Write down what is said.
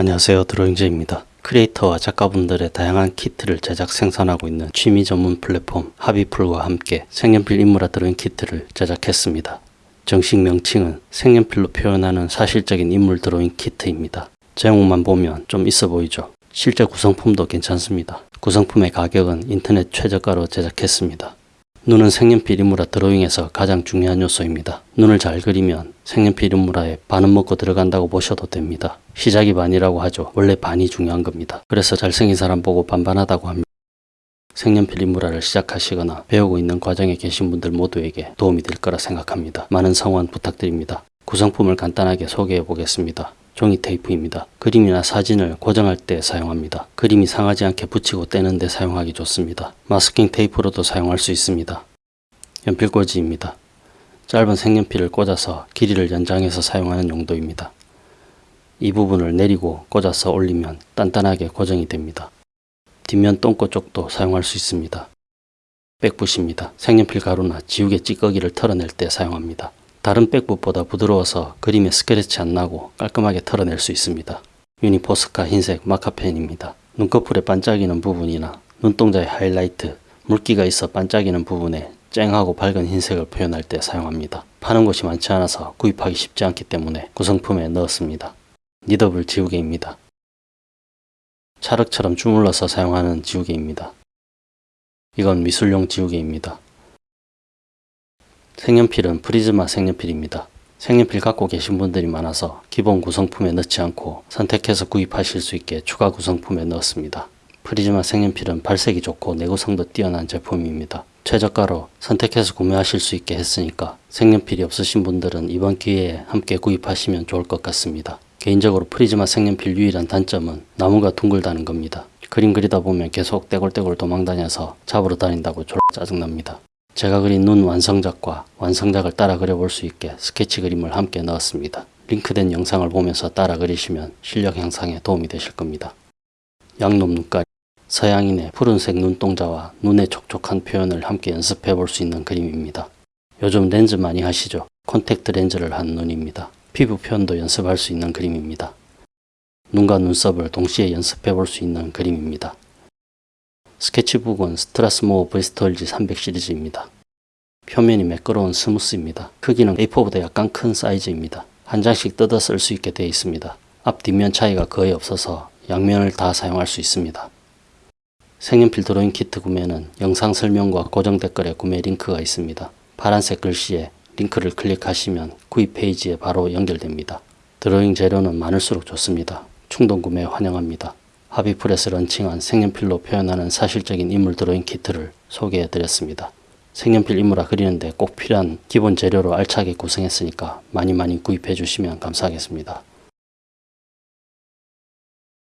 안녕하세요 드로잉제이입니다. 크리에이터와 작가분들의 다양한 키트를 제작 생산하고 있는 취미 전문 플랫폼 하비풀과 함께 색연필 인물화 드로잉 키트를 제작했습니다. 정식 명칭은 색연필로 표현하는 사실적인 인물 드로잉 키트입니다. 제목만 보면 좀 있어 보이죠? 실제 구성품도 괜찮습니다. 구성품의 가격은 인터넷 최저가로 제작했습니다. 눈은 색연필 인물화 드로잉에서 가장 중요한 요소입니다. 눈을 잘 그리면 색연필 인물화에 반은 먹고 들어간다고 보셔도 됩니다. 시작이 반이라고 하죠. 원래 반이 중요한 겁니다. 그래서 잘생긴 사람 보고 반반하다고 합니다. 색연필 인물화를 시작하시거나 배우고 있는 과정에 계신 분들 모두에게 도움이 될 거라 생각합니다. 많은 성원 부탁드립니다. 구성품을 간단하게 소개해 보겠습니다. 종이 테이프입니다. 그림이나 사진을 고정할 때 사용합니다. 그림이 상하지 않게 붙이고 떼는 데 사용하기 좋습니다. 마스킹 테이프로도 사용할 수 있습니다. 연필꽂이입니다. 짧은 색연필을 꽂아서 길이를 연장해서 사용하는 용도입니다. 이 부분을 내리고 꽂아서 올리면 단단하게 고정이 됩니다. 뒷면 똥꼬 쪽도 사용할 수 있습니다. 백붓입니다. 색연필 가루나 지우개 찌꺼기를 털어낼 때 사용합니다. 다른 백붓보다 부드러워서 그림에 스크래치 안 나고 깔끔하게 털어낼 수 있습니다. 유니포스카 흰색 마카펜입니다. 눈꺼풀에 반짝이는 부분이나 눈동자의 하이라이트, 물기가 있어 반짝이는 부분에 쨍하고 밝은 흰색을 표현할 때 사용합니다. 파는 곳이 많지 않아서 구입하기 쉽지 않기 때문에 구성품에 넣었습니다. 니더블 지우개입니다. 찰흙처럼 주물러서 사용하는 지우개입니다. 이건 미술용 지우개입니다. 색연필은 프리즈마 색연필입니다. 색연필 갖고 계신 분들이 많아서 기본 구성품에 넣지 않고 선택해서 구입하실 수 있게 추가 구성품에 넣었습니다. 프리즈마 색연필은 발색이 좋고 내구성도 뛰어난 제품입니다. 최저가로 선택해서 구매하실 수 있게 했으니까 색연필이 없으신 분들은 이번 기회에 함께 구입하시면 좋을 것 같습니다. 개인적으로 프리즈마 색연필 유일한 단점은 나무가 둥글다는 겁니다. 그림 그리다 보면 계속 떼굴떼굴 도망다녀서 잡으러 다닌다고 졸라 짜증납니다. 제가 그린 눈 완성작과 완성작을 따라 그려볼 수 있게 스케치 그림을 함께 넣었습니다. 링크된 영상을 보면서 따라 그리시면 실력 향상에 도움이 되실 겁니다. 양놈 눈깔 서양인의 푸른색 눈동자와 눈의 촉촉한 표현을 함께 연습해 볼 수 있는 그림입니다. 요즘 렌즈 많이 하시죠? 콘택트 렌즈를 한 눈입니다. 피부 표현도 연습할 수 있는 그림입니다. 눈과 눈썹을 동시에 연습해 볼 수 있는 그림입니다. 스케치북은 스트라스모어 브리스톨지 300 시리즈입니다. 표면이 매끄러운 smooth입니다. 크기는 A4보다 약간 큰 사이즈입니다. 한 장씩 뜯어 쓸 수 있게 되어 있습니다. 앞 뒷면 차이가 거의 없어서 양면을 다 사용할 수 있습니다. 색연필 드로잉 키트 구매는 영상 설명과 고정 댓글에 구매 링크가 있습니다. 파란색 글씨에 링크를 클릭하시면 구입 페이지에 바로 연결됩니다. 드로잉 재료는 많을수록 좋습니다. 충동 구매 환영합니다. 하비프레스 런칭한 색연필로 표현하는 사실적인 인물 드로잉 키트를 소개해 드렸습니다. 색연필 인물화 그리는데 꼭 필요한 기본 재료로 알차게 구성했으니까 많이 많이 구입해 주시면 감사하겠습니다.